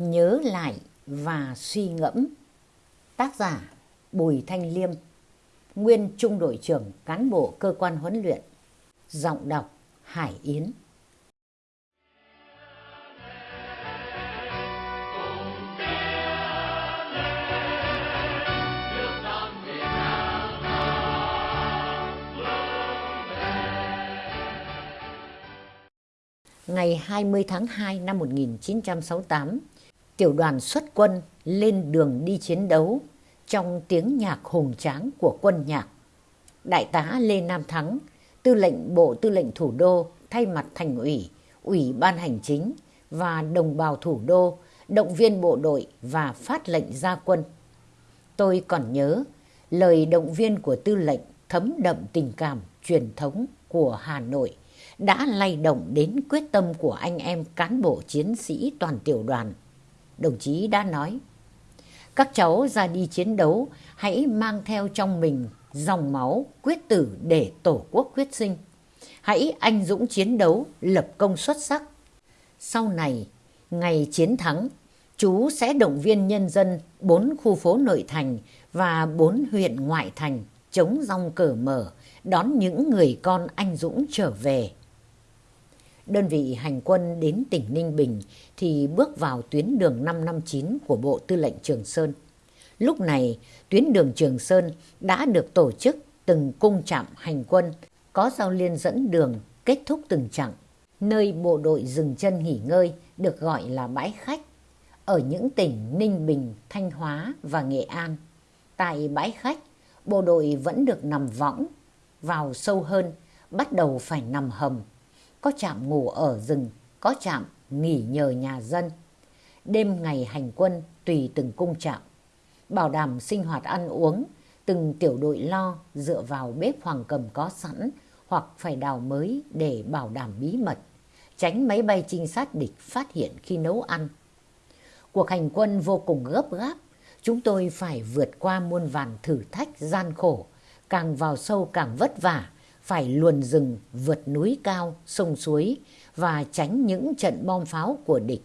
nhớ lại và suy ngẫm. Tác giả Bùi Thanh Liêm, nguyên trung đội trưởng cán bộ cơ quan huấn luyện. Giọng đọc Hải Yến. Ngày 20 tháng 2 năm 1968, tiểu đoàn xuất quân lên đường đi chiến đấu trong tiếng nhạc hùng tráng của quân nhạc. Đại tá Lê Nam Thắng, tư lệnh Bộ Tư lệnh Thủ đô thay mặt thành ủy, ủy ban hành chính và đồng bào thủ đô động viên bộ đội và phát lệnh ra quân. Tôi còn nhớ lời động viên của tư lệnh thấm đậm tình cảm truyền thống của Hà Nội đã lay động đến quyết tâm của anh em cán bộ chiến sĩ toàn tiểu đoàn. Đồng chí đã nói, các cháu ra đi chiến đấu hãy mang theo trong mình dòng máu quyết tử để tổ quốc quyết sinh. Hãy anh dũng chiến đấu, lập công xuất sắc. Sau này, ngày chiến thắng, chú sẽ động viên nhân dân bốn khu phố nội thành và bốn huyện ngoại thành chống rong cờ mở, đón những người con anh dũng trở về đơn vị hành quân đến tỉnh Ninh Bình thì bước vào tuyến đường 559 của Bộ Tư lệnh Trường Sơn. Lúc này, tuyến đường Trường Sơn đã được tổ chức từng cung trạm hành quân, có giao liên dẫn đường kết thúc từng chặng. Nơi bộ đội dừng chân nghỉ ngơi được gọi là bãi khách, ở những tỉnh Ninh Bình, Thanh Hóa và Nghệ An. Tại bãi khách, bộ đội vẫn được nằm võng, vào sâu hơn, bắt đầu phải nằm hầm có trạm ngủ ở rừng, có trạm nghỉ nhờ nhà dân. Đêm ngày hành quân tùy từng cung trạm, bảo đảm sinh hoạt ăn uống, từng tiểu đội lo dựa vào bếp hoàng cầm có sẵn hoặc phải đào mới để bảo đảm bí mật, tránh máy bay trinh sát địch phát hiện khi nấu ăn. Cuộc hành quân vô cùng gấp gáp, chúng tôi phải vượt qua muôn vàn thử thách gian khổ, càng vào sâu càng vất vả, phải luồn rừng, vượt núi cao, sông suối và tránh những trận bom pháo của địch.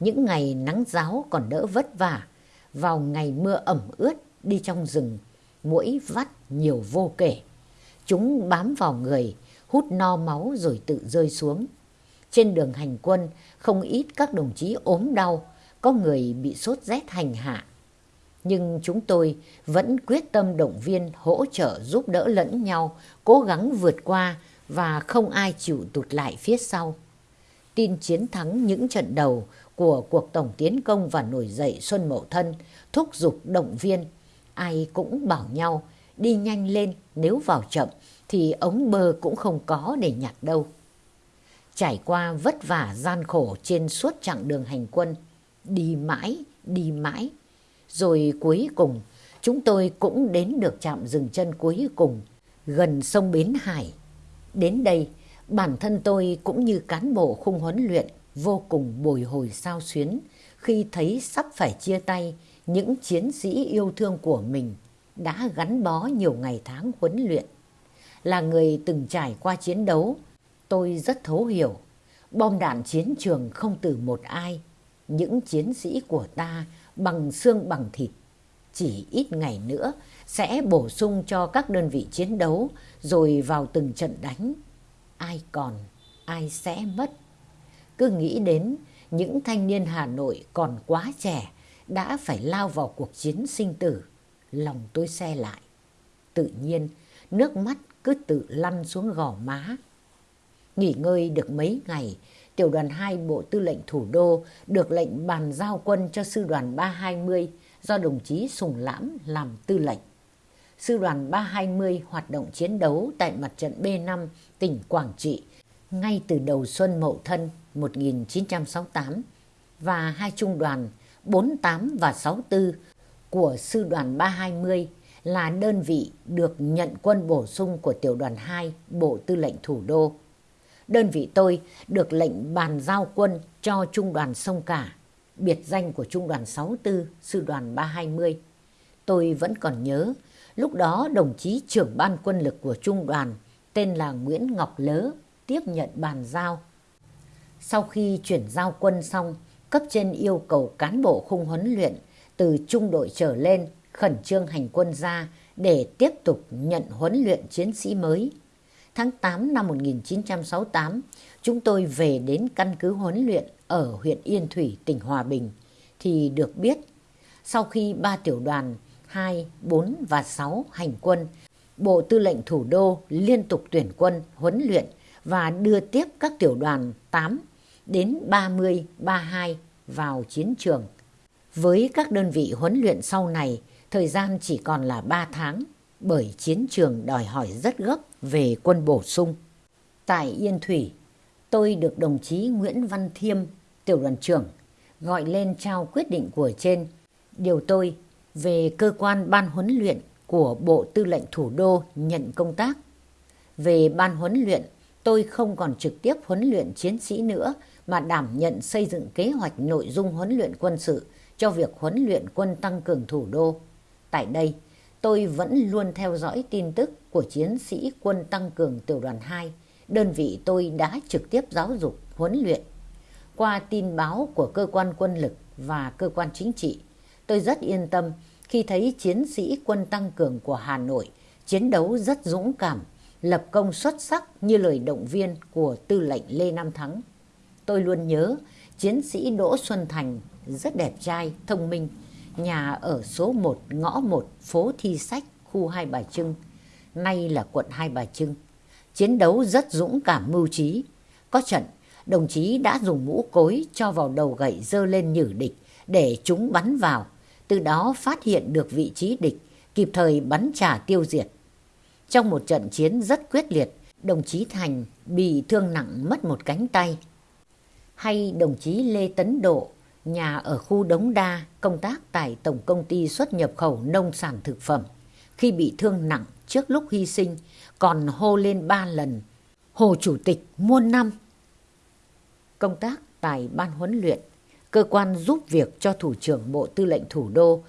Những ngày nắng giáo còn đỡ vất vả, vào ngày mưa ẩm ướt đi trong rừng, mũi vắt nhiều vô kể. Chúng bám vào người, hút no máu rồi tự rơi xuống. Trên đường hành quân, không ít các đồng chí ốm đau, có người bị sốt rét hành hạ, nhưng chúng tôi vẫn quyết tâm động viên, hỗ trợ giúp đỡ lẫn nhau, cố gắng vượt qua và không ai chịu tụt lại phía sau. Tin chiến thắng những trận đầu của cuộc tổng tiến công và nổi dậy Xuân Mậu Thân thúc giục động viên. Ai cũng bảo nhau đi nhanh lên nếu vào chậm thì ống bơ cũng không có để nhặt đâu. Trải qua vất vả gian khổ trên suốt chặng đường hành quân, đi mãi, đi mãi rồi cuối cùng, chúng tôi cũng đến được trạm dừng chân cuối cùng, gần sông Bến Hải. Đến đây, bản thân tôi cũng như cán bộ khung huấn luyện vô cùng bồi hồi sao xuyến khi thấy sắp phải chia tay những chiến sĩ yêu thương của mình đã gắn bó nhiều ngày tháng huấn luyện. Là người từng trải qua chiến đấu, tôi rất thấu hiểu. Bom đạn chiến trường không từ một ai. Những chiến sĩ của ta bằng xương bằng thịt. Chỉ ít ngày nữa sẽ bổ sung cho các đơn vị chiến đấu rồi vào từng trận đánh. Ai còn, ai sẽ mất. Cứ nghĩ đến những thanh niên Hà Nội còn quá trẻ đã phải lao vào cuộc chiến sinh tử. Lòng tôi xe lại. Tự nhiên, nước mắt cứ tự lăn xuống gò má. Nghỉ ngơi được mấy ngày, tiểu đoàn 2 Bộ Tư lệnh Thủ đô được lệnh bàn giao quân cho sư đoàn 320 do đồng chí Sùng Lãm làm tư lệnh. Sư đoàn 320 hoạt động chiến đấu tại mặt trận B5 tỉnh Quảng Trị ngay từ đầu xuân Mậu Thân 1968 và hai trung đoàn 48 và 64 của sư đoàn 320 là đơn vị được nhận quân bổ sung của tiểu đoàn 2 Bộ Tư lệnh Thủ đô đơn vị tôi được lệnh bàn giao quân cho Trung đoàn Sông Cả, biệt danh của Trung đoàn 64, Sư đoàn 320. Tôi vẫn còn nhớ, lúc đó đồng chí trưởng ban quân lực của Trung đoàn tên là Nguyễn Ngọc Lớ tiếp nhận bàn giao. Sau khi chuyển giao quân xong, cấp trên yêu cầu cán bộ khung huấn luyện từ trung đội trở lên khẩn trương hành quân ra để tiếp tục nhận huấn luyện chiến sĩ mới. Tháng 8 năm 1968, chúng tôi về đến căn cứ huấn luyện ở huyện Yên Thủy, tỉnh Hòa Bình, thì được biết sau khi ba tiểu đoàn 2, 4 và 6 hành quân, Bộ Tư lệnh Thủ đô liên tục tuyển quân, huấn luyện và đưa tiếp các tiểu đoàn 8 đến 30, 32 vào chiến trường. Với các đơn vị huấn luyện sau này, thời gian chỉ còn là 3 tháng bởi chiến trường đòi hỏi rất gấp về quân bổ sung. Tại Yên Thủy, tôi được đồng chí Nguyễn Văn Thiêm, tiểu đoàn trưởng, gọi lên trao quyết định của trên, điều tôi về cơ quan ban huấn luyện của Bộ Tư lệnh Thủ đô nhận công tác. Về ban huấn luyện, tôi không còn trực tiếp huấn luyện chiến sĩ nữa mà đảm nhận xây dựng kế hoạch nội dung huấn luyện quân sự cho việc huấn luyện quân tăng cường thủ đô. Tại đây, tôi vẫn luôn theo dõi tin tức của chiến sĩ quân tăng cường tiểu đoàn 2, đơn vị tôi đã trực tiếp giáo dục, huấn luyện. Qua tin báo của cơ quan quân lực và cơ quan chính trị, tôi rất yên tâm khi thấy chiến sĩ quân tăng cường của Hà Nội chiến đấu rất dũng cảm, lập công xuất sắc như lời động viên của tư lệnh Lê Nam Thắng. Tôi luôn nhớ chiến sĩ Đỗ Xuân Thành rất đẹp trai, thông minh, nhà ở số 1 ngõ 1 phố Thi Sách, khu Hai Bà Trưng, nay là quận Hai Bà Trưng. Chiến đấu rất dũng cảm mưu trí. Có trận, đồng chí đã dùng mũ cối cho vào đầu gậy dơ lên nhử địch để chúng bắn vào, từ đó phát hiện được vị trí địch, kịp thời bắn trả tiêu diệt. Trong một trận chiến rất quyết liệt, đồng chí Thành bị thương nặng mất một cánh tay. Hay đồng chí Lê Tấn Độ, nhà ở khu Đống Đa, công tác tại Tổng Công ty xuất nhập khẩu nông sản thực phẩm. Khi bị thương nặng trước lúc hy sinh, còn hô lên ba lần, Hồ Chủ tịch muôn năm. Công tác tại Ban huấn luyện, cơ quan giúp việc cho Thủ trưởng Bộ Tư lệnh Thủ đô,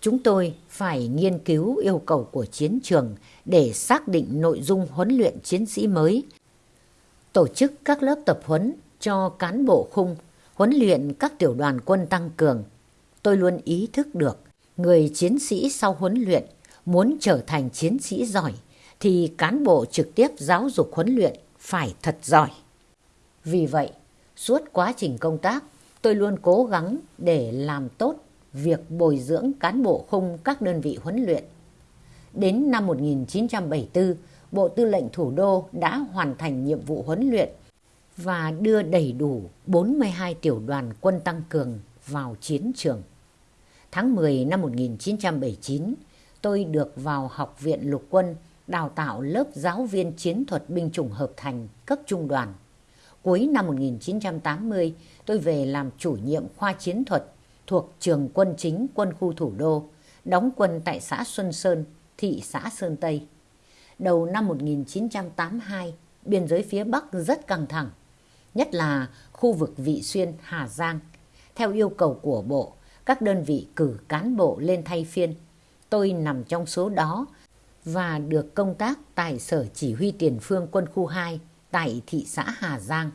chúng tôi phải nghiên cứu yêu cầu của chiến trường để xác định nội dung huấn luyện chiến sĩ mới, tổ chức các lớp tập huấn cho cán bộ khung, huấn luyện các tiểu đoàn quân tăng cường. Tôi luôn ý thức được, người chiến sĩ sau huấn luyện muốn trở thành chiến sĩ giỏi thì cán bộ trực tiếp giáo dục huấn luyện phải thật giỏi. Vì vậy, suốt quá trình công tác, tôi luôn cố gắng để làm tốt việc bồi dưỡng cán bộ khung các đơn vị huấn luyện. Đến năm 1974, Bộ Tư lệnh Thủ đô đã hoàn thành nhiệm vụ huấn luyện và đưa đầy đủ 42 tiểu đoàn quân tăng cường vào chiến trường. Tháng 10 năm 1979, tôi được vào Học viện Lục quân đào tạo lớp giáo viên chiến thuật binh chủng hợp thành cấp trung đoàn. Cuối năm 1980, tôi về làm chủ nhiệm khoa chiến thuật thuộc trường quân chính quân khu thủ đô, đóng quân tại xã Xuân Sơn, thị xã Sơn Tây. Đầu năm 1982, biên giới phía Bắc rất căng thẳng, nhất là khu vực Vị Xuyên, Hà Giang. Theo yêu cầu của Bộ, các đơn vị cử cán bộ lên thay phiên. Tôi nằm trong số đó và được công tác tại Sở Chỉ huy Tiền phương Quân khu 2 tại thị xã Hà Giang.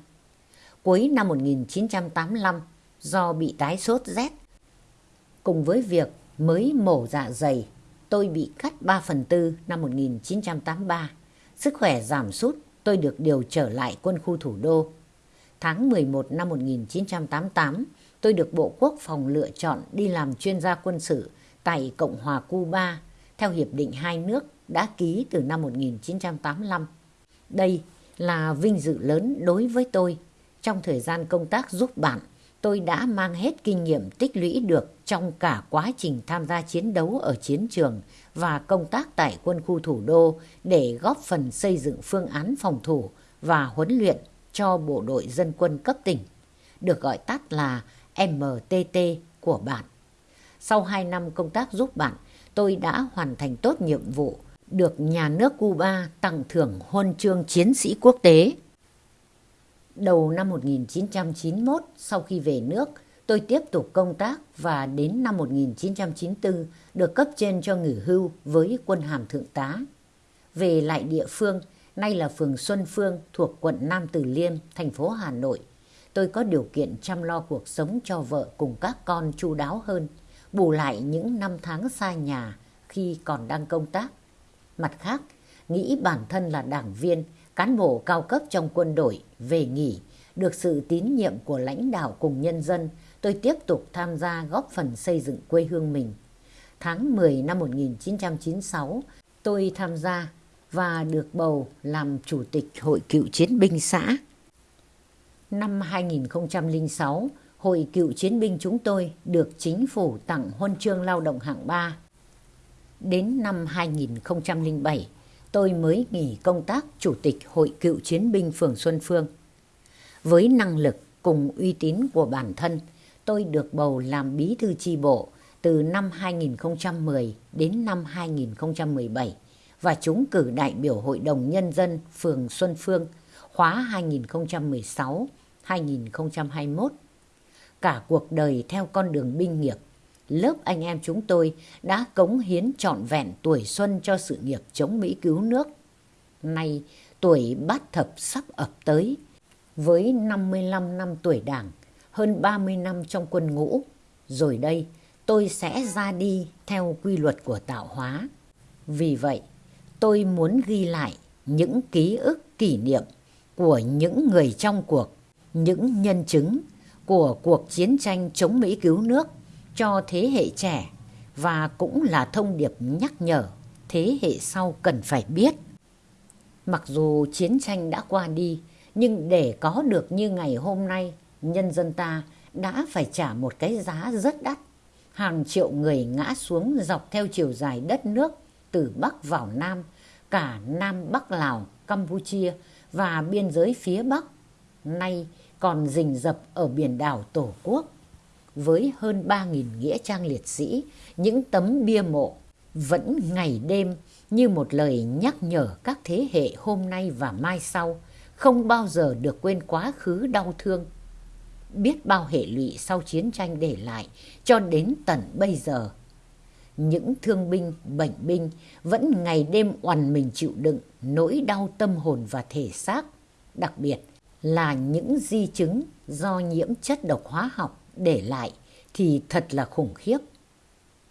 Cuối năm 1985, do bị tái sốt rét, cùng với việc mới mổ dạ dày, tôi bị cắt 3 phần tư năm 1983. Sức khỏe giảm sút, tôi được điều trở lại quân khu thủ đô. Tháng 11 năm 1988, tôi được Bộ Quốc phòng lựa chọn đi làm chuyên gia quân sự tại Cộng hòa Cuba theo Hiệp định hai nước đã ký từ năm 1985. Đây là vinh dự lớn đối với tôi. Trong thời gian công tác giúp bạn, tôi đã mang hết kinh nghiệm tích lũy được trong cả quá trình tham gia chiến đấu ở chiến trường và công tác tại quân khu thủ đô để góp phần xây dựng phương án phòng thủ và huấn luyện cho bộ đội dân quân cấp tỉnh, được gọi tắt là MTT của bạn. Sau 2 năm công tác giúp bạn, tôi đã hoàn thành tốt nhiệm vụ, được nhà nước Cuba tặng thưởng huân chương chiến sĩ quốc tế. Đầu năm 1991, sau khi về nước, tôi tiếp tục công tác và đến năm 1994 được cấp trên cho nghỉ hưu với quân hàm thượng tá. Về lại địa phương, nay là phường Xuân Phương thuộc quận Nam Từ Liêm, thành phố Hà Nội. tôi có điều kiện chăm lo cuộc sống cho vợ cùng các con chu đáo hơn, bù lại những năm tháng xa nhà khi còn đang công tác. Mặt khác, nghĩ bản thân là đảng viên, cán bộ cao cấp trong quân đội, về nghỉ, được sự tín nhiệm của lãnh đạo cùng nhân dân, tôi tiếp tục tham gia góp phần xây dựng quê hương mình. Tháng 10 năm 1996, tôi tham gia và được bầu làm chủ tịch Hội Cựu Chiến binh xã. Năm 2006, Hội Cựu Chiến binh chúng tôi được chính phủ tặng huân chương lao động hạng 3. Đến năm 2007, tôi mới nghỉ công tác Chủ tịch Hội Cựu Chiến binh phường Xuân Phương. Với năng lực cùng uy tín của bản thân, tôi được bầu làm bí thư chi bộ từ năm 2010 đến năm 2017 và trúng cử đại biểu Hội đồng Nhân dân phường Xuân Phương khóa 2016-2021. Cả cuộc đời theo con đường binh nghiệp, lớp anh em chúng tôi đã cống hiến trọn vẹn tuổi xuân cho sự nghiệp chống Mỹ cứu nước. Nay tuổi bát thập sắp ập tới, với 55 năm tuổi đảng, hơn 30 năm trong quân ngũ, rồi đây tôi sẽ ra đi theo quy luật của tạo hóa. Vì vậy, tôi muốn ghi lại những ký ức kỷ niệm của những người trong cuộc, những nhân chứng của cuộc chiến tranh chống Mỹ cứu nước cho thế hệ trẻ và cũng là thông điệp nhắc nhở thế hệ sau cần phải biết. Mặc dù chiến tranh đã qua đi, nhưng để có được như ngày hôm nay, nhân dân ta đã phải trả một cái giá rất đắt. Hàng triệu người ngã xuống dọc theo chiều dài đất nước từ Bắc vào Nam, cả Nam Bắc Lào, Campuchia và biên giới phía Bắc. Nay còn rình rập ở biển đảo Tổ quốc. Với hơn 3.000 nghĩa trang liệt sĩ, những tấm bia mộ vẫn ngày đêm như một lời nhắc nhở các thế hệ hôm nay và mai sau không bao giờ được quên quá khứ đau thương. Biết bao hệ lụy sau chiến tranh để lại cho đến tận bây giờ. Những thương binh, bệnh binh vẫn ngày đêm oằn mình chịu đựng nỗi đau tâm hồn và thể xác. Đặc biệt là những di chứng do nhiễm chất độc hóa học để lại thì thật là khủng khiếp.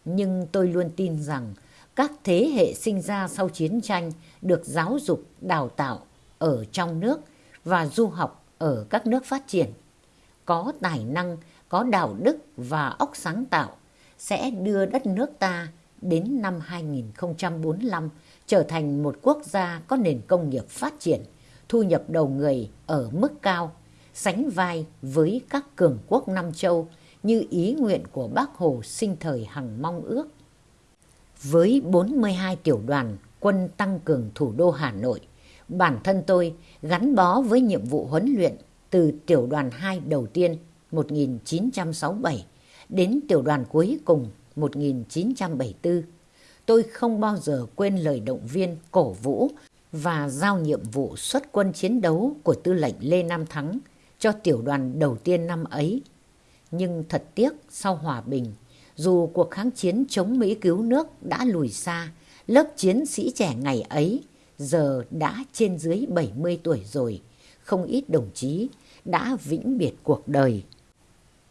Nhưng tôi luôn tin rằng các thế hệ sinh ra sau chiến tranh được giáo dục, đào tạo ở trong nước và du học ở các nước phát triển. Có tài năng, có đạo đức và óc sáng tạo sẽ đưa đất nước ta đến năm 2045 trở thành một quốc gia có nền công nghiệp phát triển, thu nhập đầu người ở mức cao, sánh vai với các cường quốc Nam Châu như ý nguyện của bác Hồ sinh thời hằng mong ước. Với 42 tiểu đoàn quân tăng cường thủ đô Hà Nội, bản thân tôi gắn bó với nhiệm vụ huấn luyện từ tiểu đoàn 2 đầu tiên 1967 đến tiểu đoàn cuối cùng 1974. Tôi không bao giờ quên lời động viên cổ vũ và giao nhiệm vụ xuất quân chiến đấu của tư lệnh Lê Nam Thắng cho tiểu đoàn đầu tiên năm ấy. Nhưng thật tiếc sau hòa bình, dù cuộc kháng chiến chống Mỹ cứu nước đã lùi xa, lớp chiến sĩ trẻ ngày ấy giờ đã trên dưới 70 tuổi rồi, không ít đồng chí đã vĩnh biệt cuộc đời.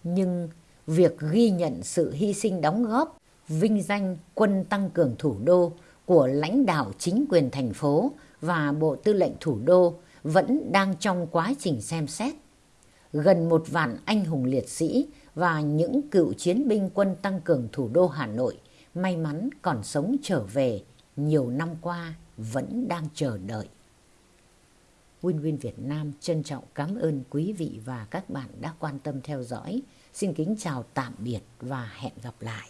Nhưng việc ghi nhận sự hy sinh đóng góp, vinh danh quân tăng cường thủ đô của lãnh đạo chính quyền thành phố và Bộ Tư lệnh Thủ đô vẫn đang trong quá trình xem xét. Gần một vạn anh hùng liệt sĩ và những cựu chiến binh quân tăng cường thủ đô Hà Nội may mắn còn sống trở về nhiều năm qua vẫn đang chờ đợi. Win Win Việt Nam trân trọng cảm ơn quý vị và các bạn đã quan tâm theo dõi. Xin kính chào tạm biệt và hẹn gặp lại.